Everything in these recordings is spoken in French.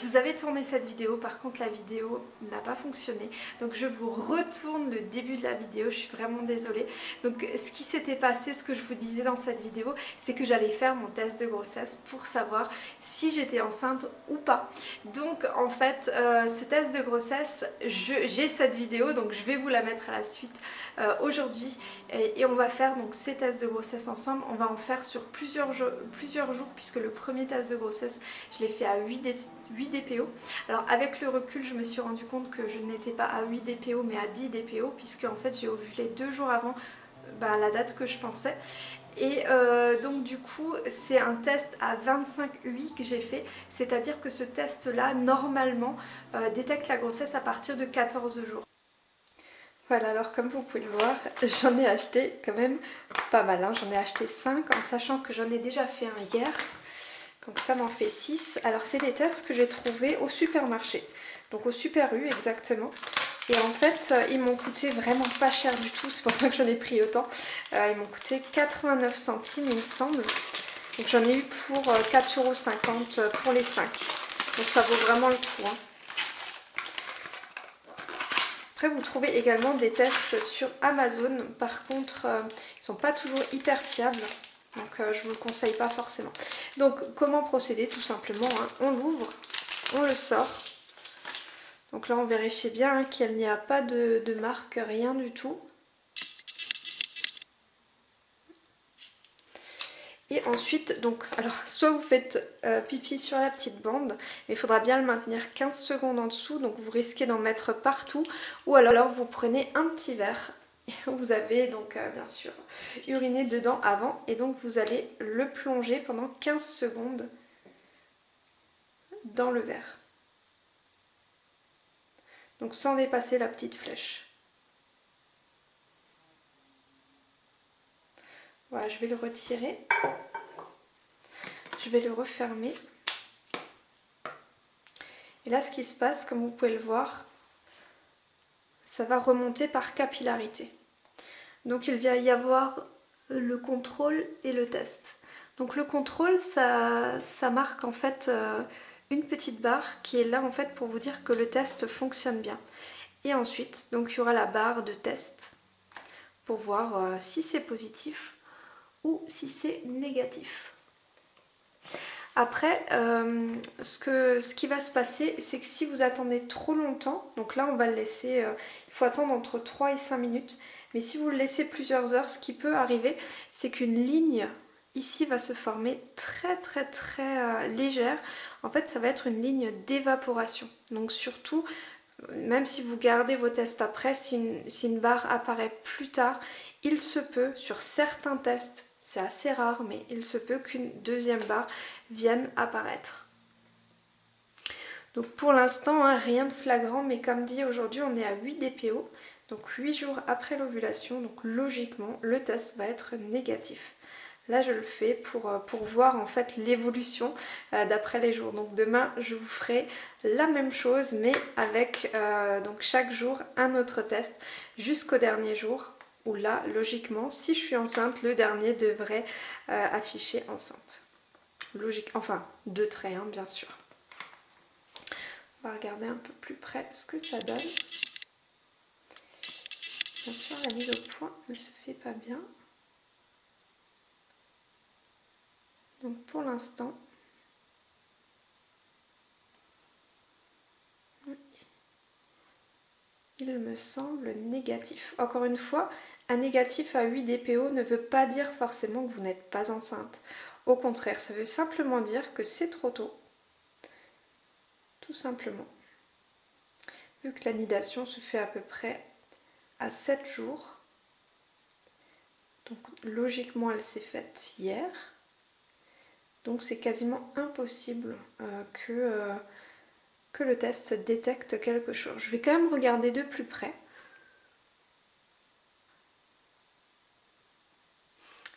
vous avais tourné cette vidéo, par contre la vidéo n'a pas fonctionné. Donc je vous retourne le début de la vidéo, je suis vraiment désolée. Donc ce qui s'était passé, ce que je vous disais dans cette vidéo, c'est que j'allais faire mon test de grossesse pour savoir si j'étais enceinte ou pas. Donc en fait, euh, ce test de grossesse, j'ai cette vidéo, donc je vais vous la mettre à la suite euh, aujourd'hui. Et, on va faire donc ces tests de grossesse ensemble. On va en faire sur plusieurs, plusieurs jours puisque le premier test de grossesse, je l'ai fait à 8 8 Alors avec le recul, je me suis rendu compte que je n'étais pas à 8 DPO mais à 10 DPO puisque en fait j'ai ovulé deux jours avant ben, la date que je pensais. Et euh, donc du coup c'est un test à 25 UI que j'ai fait, c'est-à-dire que ce test là normalement euh, détecte la grossesse à partir de 14 jours. Voilà alors comme vous pouvez le voir j'en ai acheté quand même pas mal, hein. j'en ai acheté 5 en sachant que j'en ai déjà fait un hier donc ça m'en fait 6. Alors c'est des tests que j'ai trouvés au supermarché. Donc au Super U exactement. Et en fait, euh, ils m'ont coûté vraiment pas cher du tout. C'est pour ça que j'en ai pris autant. Euh, ils m'ont coûté 89 centimes il me semble. Donc j'en ai eu pour 4,50€ euh, pour les 5. Donc ça vaut vraiment le coup. Hein. Après vous trouvez également des tests sur Amazon. Par contre, ils sont pas toujours hyper fiables. Donc euh, je ne vous le conseille pas forcément. Donc comment procéder Tout simplement, hein. on l'ouvre, on le sort. Donc là on vérifie bien qu'il n'y a pas de, marque, rien du tout. Et ensuite, donc, alors soit vous faites euh, pipi sur la petite bande, mais il faudra bien le maintenir 15 secondes en dessous, donc vous risquez d'en mettre partout. Ou alors vous prenez un petit verre vous avez donc euh, bien sûr uriné dedans avant et donc vous allez le plonger pendant 15 secondes dans le verre. Donc sans dépasser la petite flèche. Voilà, je vais le retirer. Je vais le refermer. Et là, ce qui se passe, comme vous pouvez le voir, ça va remonter par capillarité. Donc il va y avoir le contrôle et le test. Donc le contrôle, ça, marque en fait euh, une petite barre qui est là en fait pour vous dire que le test fonctionne bien. Et ensuite, donc il y aura la barre de test pour voir euh, si c'est positif ou si c'est négatif. Après, euh, ce, ce qui va se passer, c'est que si vous attendez trop longtemps, donc là on va le laisser, il faut attendre entre 3 et 5 minutes, mais si vous le laissez plusieurs heures, ce qui peut arriver, c'est qu'une ligne ici va se former très très très euh, légère. En fait, ça va être une ligne d'évaporation. Donc surtout, même si vous gardez vos tests après, si une, barre apparaît plus tard, il se peut, sur certains tests, c'est assez rare, mais il se peut qu'une deuxième barre vienne apparaître. Donc pour l'instant, hein, rien de flagrant, mais comme dit aujourd'hui, on est à 8 DPO, donc 8 jours après l'ovulation, donc logiquement, le test va être négatif. Là, je le fais pour, euh, voir en fait l'évolution euh, d'après les jours. Donc demain, je vous ferai la même chose, mais avec euh, donc chaque jour un autre test jusqu'au dernier jour où là, logiquement, si je suis enceinte, le dernier devrait afficher enceinte. Logique, enfin, deux traits, hein, bien sûr. On va regarder un peu plus près ce que ça donne. Bien sûr, la mise au point ne se fait pas bien. Donc pour l'instant, il me semble négatif. Encore une fois, un négatif à 8 DPO ne veut pas dire forcément que vous n'êtes pas enceinte. Au contraire, ça veut simplement dire que c'est trop tôt. Tout simplement. Vu que l'anidation se fait à peu près à 7 jours, donc logiquement elle s'est faite hier, donc c'est quasiment impossible euh, que, euh, que le test détecte quelque chose. Je vais quand même regarder de plus près.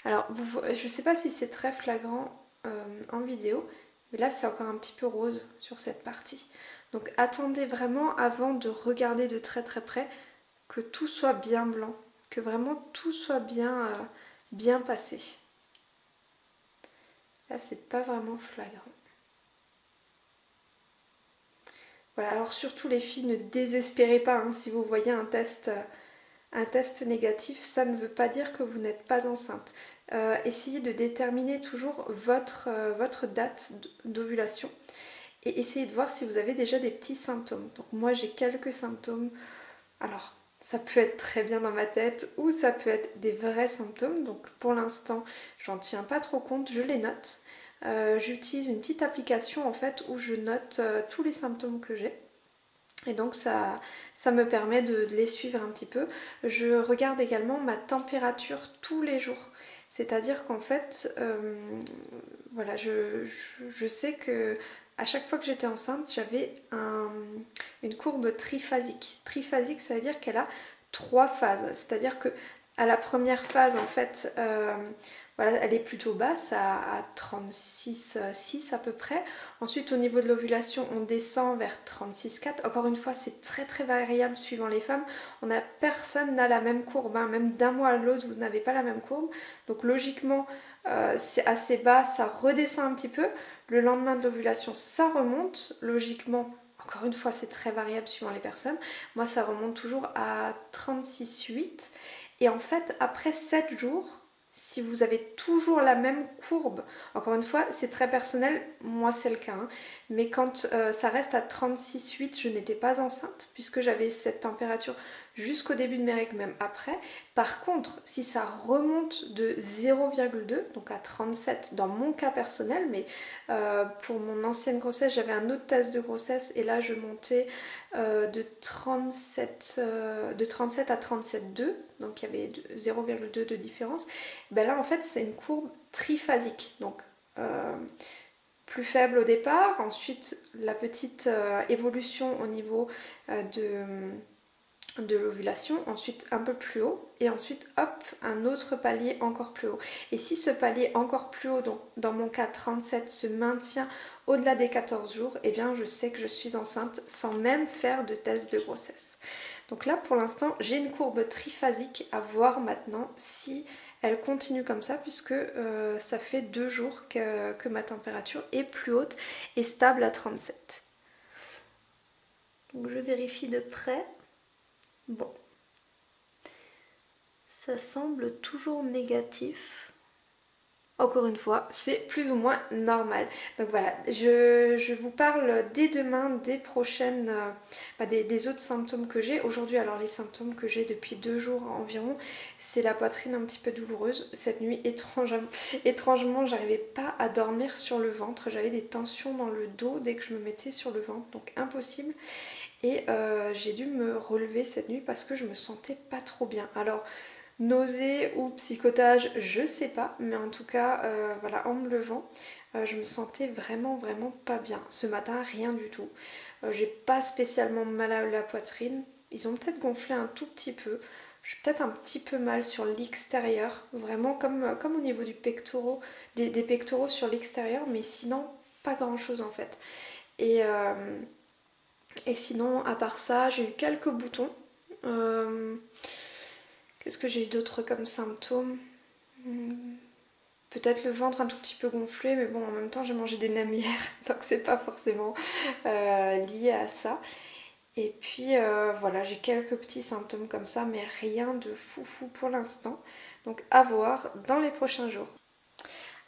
Alors, je ne sais pas si c'est très flagrant euh, en vidéo, mais là c'est encore un petit peu rose sur cette partie. Donc attendez vraiment avant de regarder de très très près que tout soit bien blanc, que vraiment tout soit bien, euh, bien passé. Là c'est pas vraiment flagrant. Voilà, alors surtout les filles, ne désespérez pas hein, si vous voyez un test, un test négatif, ça ne veut pas dire que vous n'êtes pas enceinte. essayez de déterminer toujours votre, votre date d'ovulation et essayez de voir si vous avez déjà des petits symptômes. Donc moi j'ai quelques symptômes. Alors ça peut être très bien dans ma tête ou ça peut être des vrais symptômes. Donc pour l'instant, j'en tiens pas trop compte, je les note. Euh, j'utilise une petite application en fait où je note euh, tous les symptômes que j'ai. Et donc ça, ça me permet de, les suivre un petit peu. Je regarde également ma température tous les jours. C'est-à-dire qu'en fait, euh, voilà, je, je, sais que à chaque fois que j'étais enceinte, j'avais une courbe triphasique. Triphasique, ça veut dire qu'elle a trois phases. C'est-à-dire que à la première phase, en fait, euh, voilà, elle est plutôt basse, à, 36,6 à peu près. Ensuite, au niveau de l'ovulation, on descend vers 36,4. Encore une fois, c'est très très variable suivant les femmes. On a, personne n'a la même courbe, hein. même d'un mois à l'autre, vous n'avez pas la même courbe. Donc logiquement, euh, c'est assez bas, ça redescend un petit peu. Le lendemain de l'ovulation, ça remonte. Logiquement, encore une fois, c'est très variable suivant les personnes. Moi, ça remonte toujours à 36,8. Et en fait, après 7 jours, si vous avez toujours la même courbe, encore une fois c'est très personnel, moi c'est le cas, hein. Mais quand euh, ça reste à 36,8 je n'étais pas enceinte puisque j'avais cette température jusqu'au début de mes règles, même après. Par contre, si ça remonte de 0,2, donc à 37 dans mon cas personnel, mais euh, pour mon ancienne grossesse, j'avais un autre test de grossesse et là je montais euh, de, 37, euh, de 37 à 37,2, donc il y avait 0,2 de différence. Ben là en fait c'est une courbe triphasique, donc plus faible au départ, ensuite la petite évolution au niveau de de l'ovulation, ensuite un peu plus haut et ensuite hop un autre palier encore plus haut. Et si ce palier encore plus haut, donc dans mon cas 37, se maintient au-delà des 14 jours, eh bien je sais que je suis enceinte sans même faire de test de grossesse. Donc là pour l'instant j'ai une courbe triphasique à voir maintenant si elle continue comme ça puisque euh, ça fait deux jours que, que ma température est plus haute et stable à 37. Donc je vérifie de près. Bon. Ça semble toujours négatif. Encore une fois, c'est plus ou moins normal. Donc voilà, je, vous parle dès demain, des prochaines, euh, bah, des, autres symptômes que j'ai. Aujourd'hui, alors les symptômes que j'ai depuis deux jours environ, c'est la poitrine un petit peu douloureuse. Cette nuit, étrangement, j'arrivais pas à dormir sur le ventre. J'avais des tensions dans le dos dès que je me mettais sur le ventre, donc impossible. Et euh, j'ai dû me relever cette nuit parce que je me sentais pas trop bien. Alors, nausée ou psychotage, je sais pas, mais en tout cas, euh, voilà, en me levant, euh, je me sentais vraiment, vraiment pas bien. Ce matin, rien du tout. j'ai pas spécialement mal à la poitrine. Ils ont peut-être gonflé un tout petit peu. J'ai peut-être un petit peu mal sur l'extérieur, vraiment comme, au niveau du pectoraux, des, pectoraux sur l'extérieur, mais sinon, pas grand chose en fait. Et sinon, à part ça, j'ai eu quelques boutons. Euh, qu'est-ce que j'ai eu d'autre comme symptômes hmm, Peut-être le ventre un tout petit peu gonflé, mais bon, en même temps, j'ai mangé des namières, donc c'est pas forcément euh, lié à ça. Et puis euh, voilà, j'ai quelques petits symptômes comme ça, mais rien de fou fou pour l'instant. Donc à voir dans les prochains jours.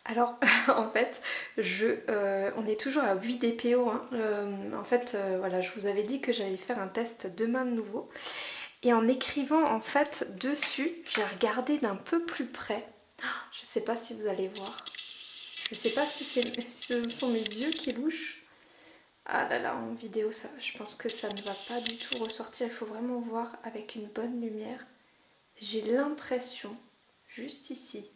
Alors en fait, je, euh, on est toujours à 8 DPO. Hein. En fait, voilà, je vous avais dit que j'allais faire un test demain de nouveau. Et en écrivant en fait dessus, j'ai regardé d'un peu plus près. Je sais pas si vous allez voir. Je sais pas si ce sont mes yeux qui louchent. Ah là là, en vidéo, ça, je pense que ça ne va pas du tout ressortir. Il faut vraiment voir avec une bonne lumière. J'ai l'impression, juste ici,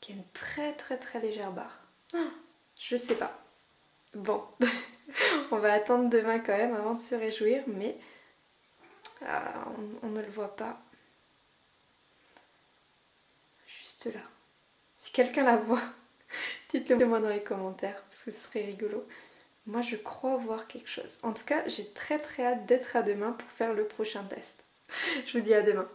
qui a une très très très légère barre. Ah, je sais pas. Bon, on va attendre demain quand même avant de se réjouir, mais euh, on, ne le voit pas. Juste là. Si quelqu'un la voit, dites-le moi dans les commentaires, parce que ce serait rigolo. Moi je crois voir quelque chose. En tout cas, j'ai très très hâte d'être à demain pour faire le prochain test. Je vous dis à demain.